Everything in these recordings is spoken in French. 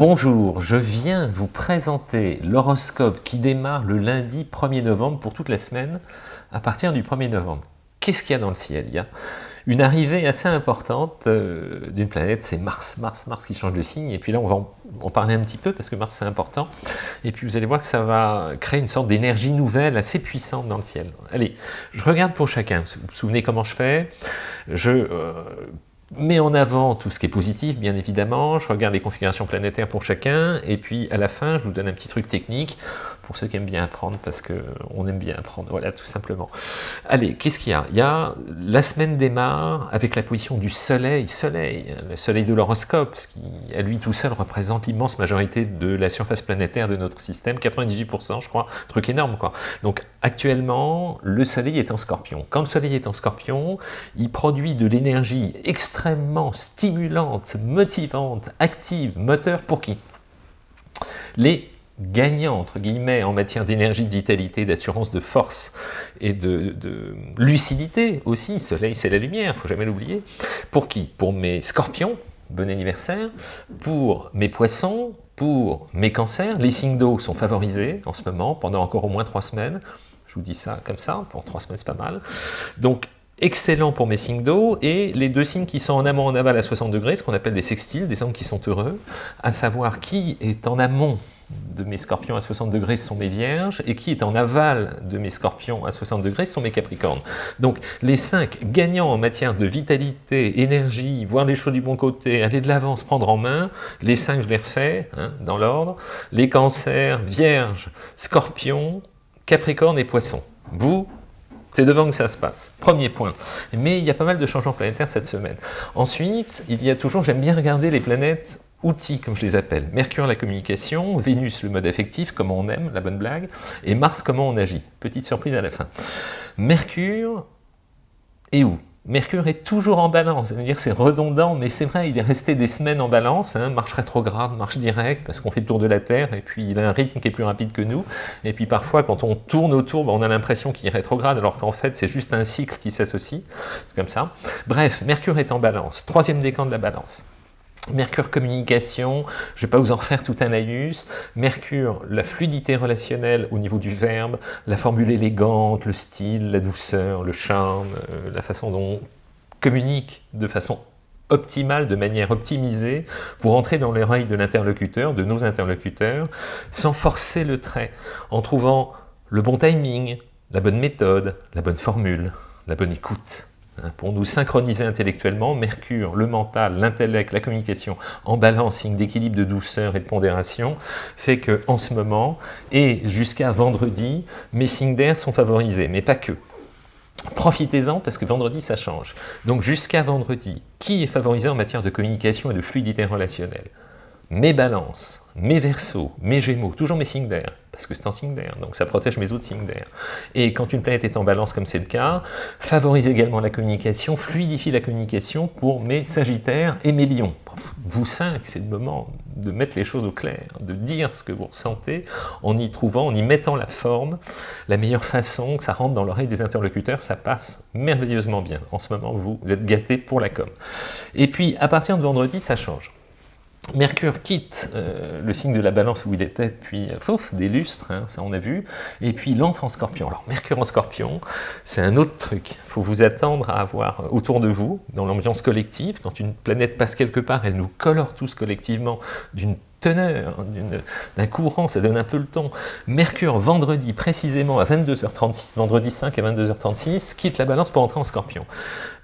Bonjour, je viens vous présenter l'horoscope qui démarre le lundi 1er novembre pour toute la semaine à partir du 1er novembre. Qu'est-ce qu'il y a dans le ciel Il y a? Une arrivée assez importante euh, d'une planète, c'est Mars, Mars, Mars qui change de signe, et puis là on va en, parler un petit peu parce que Mars c'est important, et puis vous allez voir que ça va créer une sorte d'énergie nouvelle assez puissante dans le ciel. Allez, je regarde pour chacun, vous vous souvenez comment je fais? Je euh, mets en avant tout ce qui est positif, bien évidemment, je regarde les configurations planétaires pour chacun, et puis à la fin, je vous donne un petit truc technique, pour ceux qui aiment bien apprendre, parce qu'on aime bien apprendre, voilà, tout simplement. Allez, qu'est-ce qu'il y a? Il y a, la semaine démarre avec la position du soleil, soleil, le soleil de l'horoscope, ce qui, à lui tout seul, représente l'immense majorité de la surface planétaire de notre système, 98% je crois, truc énorme quoi. Donc actuellement, le soleil est en scorpion. Quand le soleil est en scorpion, il produit de l'énergie extrêmement stimulante, motivante, active, moteur, pour qui? Les gagnant, entre guillemets, en matière d'énergie, de vitalité, d'assurance, de force et de, lucidité aussi. Soleil, c'est la lumière, il faut jamais l'oublier. Pour qui? Pour mes scorpions, bon anniversaire. Pour mes poissons, pour mes cancers. Les signes d'eau sont favorisés en ce moment, pendant encore au moins trois semaines. Je vous dis ça comme ça, pour trois semaines, c'est pas mal. Donc, excellent pour mes signes d'eau, et les deux signes qui sont en amont, en aval à 60 degrés, ce qu'on appelle des sextiles, des angles qui sont heureux, à savoir qui est en amont de mes scorpions à 60 degrés sont mes vierges, et qui est en aval de mes scorpions à 60 degrés sont mes capricornes. Donc les cinq gagnants en matière de vitalité, énergie, voir les choses du bon côté, aller de l'avant, se prendre en main, les cinq je les refais, hein, dans l'ordre, les cancers, vierges, scorpions, capricornes et poissons. Vous, c'est devant que ça se passe. Premier point. Mais il y a pas mal de changements planétaires cette semaine. Ensuite, il y a toujours, j'aime bien regarder les planètes outils, comme je les appelle. Mercure, la communication, Vénus, le mode affectif, comment on aime, la bonne blague, et Mars, comment on agit. Petite surprise à la fin. Mercure est où? Mercure est toujours en balance, cest dire c'est redondant, mais c'est vrai, il est resté des semaines en balance, hein, marche rétrograde, marche directe, parce qu'on fait le tour de la Terre, et puis il a un rythme qui est plus rapide que nous, et puis parfois quand on tourne autour, ben, on a l'impression qu'il est rétrograde, alors qu'en fait c'est juste un cycle qui s'associe, comme ça. Bref, Mercure est en balance, troisième décan de la balance. Mercure communication, je ne vais pas vous en faire tout un laïus. Mercure, la fluidité relationnelle au niveau du verbe, la formule élégante, le style, la douceur, le charme, euh, la façon dont on communique de façon optimale, de manière optimisée, pour entrer dans l'oreille de l'interlocuteur, de nos interlocuteurs, sans forcer le trait, en trouvant le bon timing, la bonne méthode, la bonne formule, la bonne écoute. Hein, pour nous synchroniser intellectuellement, Mercure, le mental, l'intellect, la communication, en balance, signe d'équilibre, de douceur et de pondération, fait que en ce moment, et jusqu'à vendredi, mes signes d'air sont favorisés, mais pas que. Profitez-en parce que vendredi ça change. Donc jusqu'à vendredi, qui est favorisé en matière de communication et de fluidité relationnelle? Mes balances, mes versos, mes gémeaux, toujours mes signes d'air, parce que c'est en signe d'air, donc ça protège mes autres signes d'air. Et quand une planète est en balance, comme c'est le cas, favorise également la communication, fluidifie la communication pour mes sagittaires et mes lions. Vous cinq, c'est le moment de mettre les choses au clair, de dire ce que vous ressentez, en y trouvant, en y mettant la forme, la meilleure façon que ça rentre dans l'oreille des interlocuteurs, ça passe merveilleusement bien. En ce moment, vous êtes gâtés pour la com. Et puis, à partir de vendredi, ça change. Mercure quitte euh, le signe de la balance où il était depuis euh, des lustres, hein, ça on a vu, et puis il entre en scorpion. Alors Mercure en scorpion, c'est un autre truc. Il faut vous attendre à avoir autour de vous, dans l'ambiance collective, quand une planète passe quelque part, elle nous colore tous collectivement d'une teneur, d'un courant, ça donne un peu le ton. Mercure, vendredi, précisément à 22h36, vendredi 5 à 22h36, quitte la balance pour entrer en scorpion.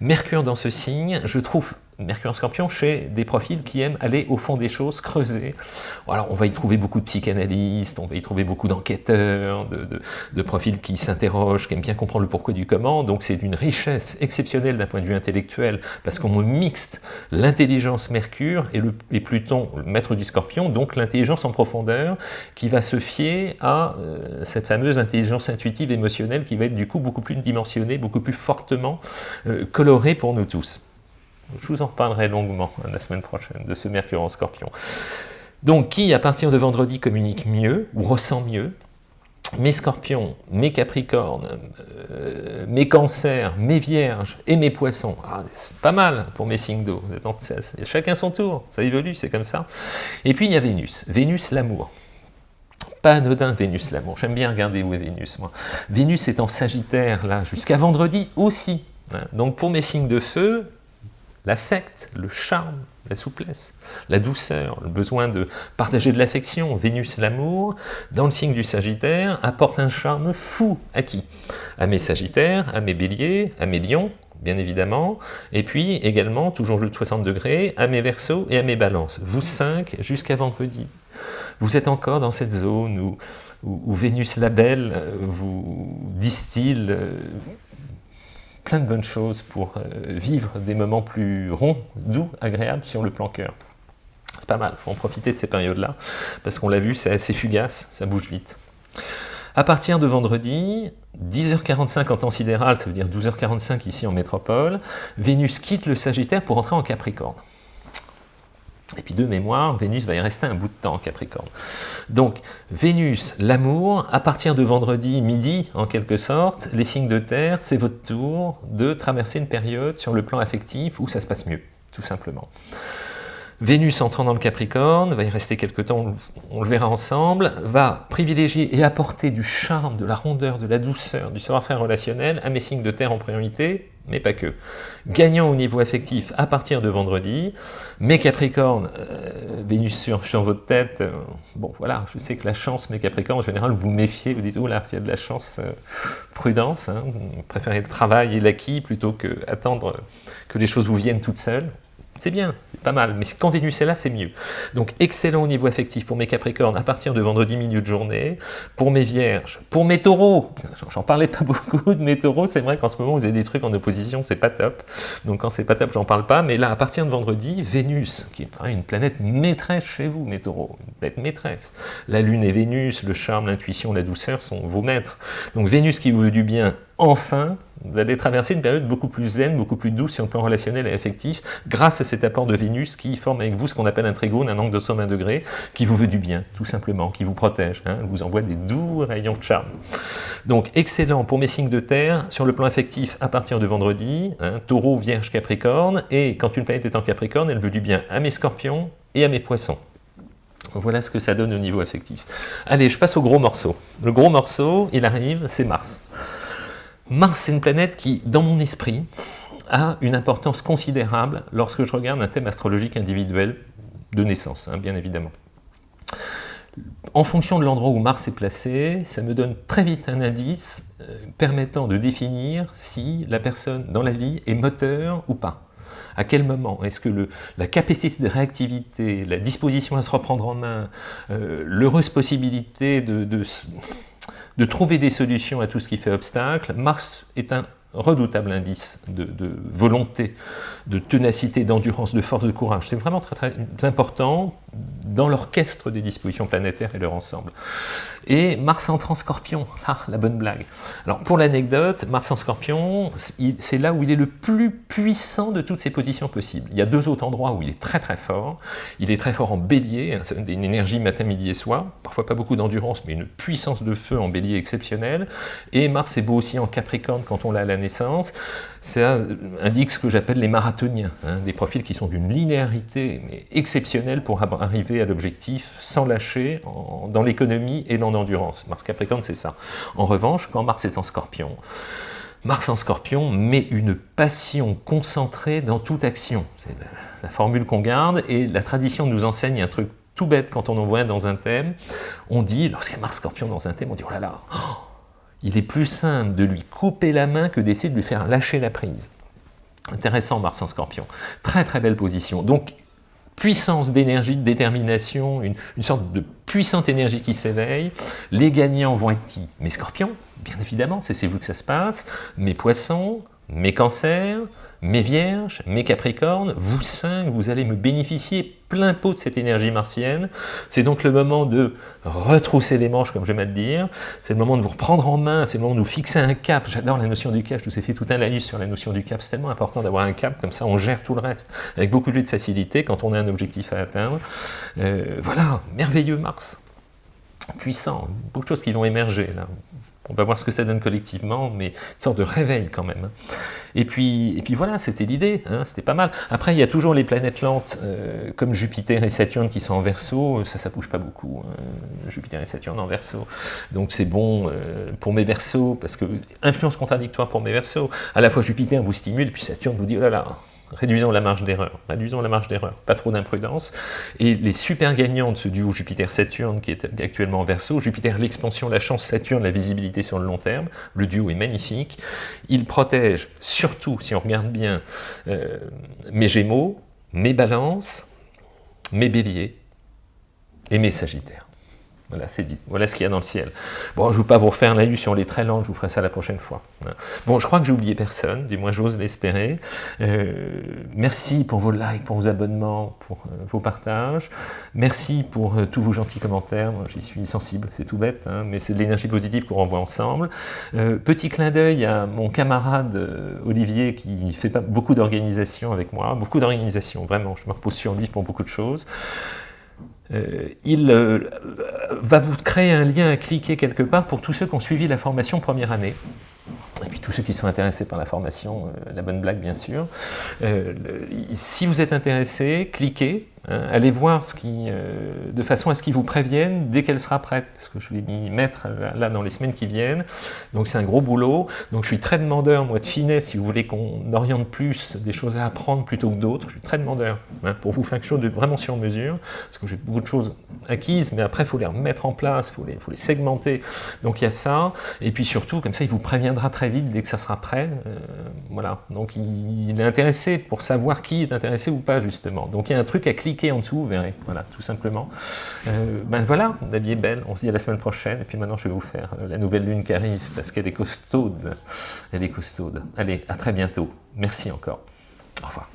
Mercure dans ce signe, je trouve Mercure en scorpion chez des profils qui aiment aller au fond des choses, creuser. Alors on va y trouver beaucoup de psychanalystes, on va y trouver beaucoup d'enquêteurs, de, profils qui s'interrogent, qui aiment bien comprendre le pourquoi du comment, donc c'est d'une richesse exceptionnelle d'un point de vue intellectuel, parce qu'on mixte l'intelligence Mercure et, le, Pluton, le maître du scorpion, donc l'intelligence en profondeur, qui va se fier à euh, cette fameuse intelligence intuitive émotionnelle qui va être du coup beaucoup plus dimensionnée, beaucoup plus fortement euh, colorée pour nous tous. Je vous en reparlerai longuement la semaine prochaine de ce Mercure en Scorpion. Donc, qui, à partir de vendredi, communique mieux ou ressent mieux? Mes scorpions, mes capricornes, euh, mes cancers, mes vierges et mes poissons. Ah, c'est pas mal pour mes signes d'eau. Chacun son tour, ça évolue, c'est comme ça. Et puis il y a Vénus, Vénus l'amour. Pas anodin Vénus l'amour, j'aime bien regarder où est Vénus moi. Vénus est en Sagittaire là jusqu'à vendredi aussi. Hein. Donc pour mes signes de feu, l'affect, le charme, la souplesse, la douceur, le besoin de partager de l'affection, Vénus l'amour, dans le signe du Sagittaire, apporte un charme fou à qui À mes Sagittaires, à mes Béliers, à mes Lions, bien évidemment, et puis également, toujours le de 60 degrés, à mes Verseaux et à mes Balances. Vous cinq, jusqu'à vendredi. Vous êtes encore dans cette zone où, où, Vénus la belle vous distille euh, plein de bonnes choses pour euh, vivre des moments plus ronds, doux, agréables sur le plan cœur. C'est pas mal, faut en profiter de ces périodes-là, parce qu'on l'a vu, c'est assez fugace, ça bouge vite. À partir de vendredi, 10h45 en temps sidéral, ça veut dire 12h45 ici en métropole, Vénus quitte le Sagittaire pour entrer en Capricorne. Et puis de mémoire, Vénus va y rester un bout de temps, Capricorne. Donc, Vénus, l'amour, à partir de vendredi midi, en quelque sorte, les signes de terre, c'est votre tour de traverser une période sur le plan affectif où ça se passe mieux, tout simplement. Vénus entrant dans le Capricorne, va y rester quelques temps, on le verra ensemble, va privilégier et apporter du charme, de la rondeur, de la douceur, du savoir-faire relationnel à mes signes de terre en priorité, mais pas que. Gagnant au niveau affectif à partir de vendredi, mes Capricornes, euh, Vénus sur, votre tête, euh, bon voilà, je sais que la chance, mes Capricornes, en général, vous méfiez, vous dites, oh là, s'il y a de la chance, euh, prudence, hein, vous préférez le travail et l'acquis plutôt que attendre que les choses vous viennent toutes seules. C'est bien, c'est pas mal, mais quand Vénus est là, c'est mieux. Donc excellent au niveau affectif pour mes Capricornes à partir de vendredi milieu de journée, pour mes Vierges, pour mes Taureaux, j'en parlais pas beaucoup de mes Taureaux, c'est vrai qu'en ce moment vous avez des trucs en opposition, c'est pas top, donc quand c'est pas top, j'en parle pas, mais là, à partir de vendredi, Vénus, qui est une planète maîtresse chez vous, mes Taureaux, une planète maîtresse. La Lune et Vénus, le charme, l'intuition, la douceur sont vos maîtres. Donc Vénus qui vous veut du bien, enfin, vous allez traverser une période beaucoup plus zen, beaucoup plus douce sur le plan relationnel et affectif, grâce à cet apport de Vénus qui forme avec vous ce qu'on appelle un trigone, un angle de somme 1 degré, qui vous veut du bien, tout simplement, qui vous protège, hein, vous envoie des doux rayons de charme. Donc, excellent pour mes signes de terre, sur le plan affectif, à partir de vendredi, hein, taureau, vierge, capricorne, et quand une planète est en capricorne, elle veut du bien à mes scorpions et à mes poissons. Voilà ce que ça donne au niveau affectif. Allez, je passe au gros morceau. Le gros morceau, il arrive, c'est Mars. Mars, c'est une planète qui, dans mon esprit, a une importance considérable lorsque je regarde un thème astrologique individuel de naissance, hein, bien évidemment. En fonction de l'endroit où Mars est placé, ça me donne très vite un indice euh, permettant de définir si la personne dans la vie est moteur ou pas. À quel moment Est-ce que la capacité de réactivité, la disposition à se reprendre en main, euh, l'heureuse possibilité de, de trouver des solutions à tout ce qui fait obstacle. Mars est un redoutable indice de, volonté, de ténacité, d'endurance, de force, de courage. C'est vraiment très important dans l'orchestre des dispositions planétaires et leur ensemble. Et Mars entre en scorpion, ah, la bonne blague. Alors pour l'anecdote, Mars en scorpion, c'est là où il est le plus puissant de toutes ces positions possibles. Il y a deux autres endroits où il est très très fort. Il est très fort en bélier, hein, une énergie matin, midi et soir, parfois pas beaucoup d'endurance, mais une puissance de feu en bélier exceptionnelle. Et Mars est beau aussi en capricorne quand on l'a à la naissance. Ça indique ce que j'appelle les marathoniens, hein, des profils qui sont d'une linéarité mais exceptionnelle pour arriver à l'objectif sans lâcher dans l'économie et dans l'endurance. Mars Capricorne, c'est ça. En revanche, quand Mars est en scorpion, Mars en scorpion met une passion concentrée dans toute action. C'est la, formule qu'on garde et la tradition nous enseigne un truc tout bête quand on en voit dans un thème. On dit, lorsqu'il y a Mars scorpion dans un thème, on dit, oh là là, oh, il est plus simple de lui couper la main que d'essayer de lui faire lâcher la prise. Intéressant Mars en scorpion. Très très belle position. Donc puissance d'énergie, de détermination, une, une, sorte de puissante énergie qui s'éveille. Les gagnants vont être qui? Mes scorpions, bien évidemment, c'est vous que ça se passe. Mes poissons, mes cancers, mes vierges, mes capricornes, vous cinq, vous allez me bénéficier plein pot de cette énergie martienne. C'est donc le moment de retrousser les manches, comme j'aime à le dire. C'est le moment de vous reprendre en main, c'est le moment de vous fixer un cap. J'adore la notion du cap, je vous ai fait tout un laïus sur la notion du cap. C'est tellement important d'avoir un cap, comme ça on gère tout le reste avec beaucoup de facilité quand on a un objectif à atteindre. Euh, voilà, merveilleux Mars. puissant, beaucoup de choses qui vont émerger là. On va voir ce que ça donne collectivement, mais une sorte de réveil quand même. Et puis, et puis voilà, c'était l'idée, hein, c'était pas mal. Après, il y a toujours les planètes lentes, euh, comme Jupiter et Saturne qui sont en verso, ça, ça bouge pas beaucoup, hein. Jupiter et Saturne en verso. Donc c'est bon euh, pour mes versos, parce que influence contradictoire pour mes versos. À la fois Jupiter vous stimule, puis Saturne vous dit, oh là là, réduisons la marge d'erreur, réduisons la marge d'erreur, pas trop d'imprudence. Et les super gagnants de ce duo Jupiter-Saturne qui est actuellement en verso, Jupiter l'expansion, la chance, Saturne la visibilité sur le long terme, le duo est magnifique, il protège surtout, si on regarde bien, euh, mes gémeaux, mes balances, mes béliers et mes sagittaires. Voilà, c'est dit. Voilà ce qu'il y a dans le ciel. Bon, je ne veux pas vous refaire l'illusion, elle est très lente, je vous ferai ça la prochaine fois. Bon, je crois que j'ai oublié personne, du moins j'ose l'espérer. Euh, merci pour vos likes, pour vos abonnements, pour euh, vos partages. Merci pour euh, tous vos gentils commentaires. J'y suis sensible, c'est tout bête, hein, mais c'est de l'énergie positive qu'on renvoie ensemble. petit clin d'œil à mon camarade Olivier qui fait pas beaucoup d'organisation avec moi, beaucoup d'organisation, vraiment, je me repose sur lui pour beaucoup de choses. Euh, il euh, va vous créer un lien à cliquer quelque part pour tous ceux qui ont suivi la formation première année. Et puis tous ceux qui sont intéressés par la formation, euh, la bonne blague bien sûr. si vous êtes intéressé, cliquez, allez voir euh, de façon à ce qu'ils vous préviennent dès qu'elle sera prête, parce que je vais m'y mettre là dans les semaines qui viennent, donc c'est un gros boulot, donc je suis très demandeur, moi, de finesse, si vous voulez qu'on oriente plus des choses à apprendre plutôt que d'autres, je suis très demandeur, hein, pour vous faire quelque chose de vraiment sur mesure, parce que j'ai beaucoup de choses acquises, mais après il faut les remettre en place, il faut les, segmenter, donc il y a ça, et puis surtout, comme ça, il vous préviendra très vite dès que ça sera prêt, euh, voilà, donc il, il est intéressé pour savoir qui est intéressé ou pas, justement, donc il y a un truc à cliquer en dessous, vous verrez, voilà, tout simplement. Euh, ben voilà, la vie est belle, on se dit à la semaine prochaine, et puis maintenant je vais vous faire euh, la nouvelle lune qui arrive, parce qu'elle est costaude, elle est costaude. Allez, à très bientôt, merci encore, au revoir.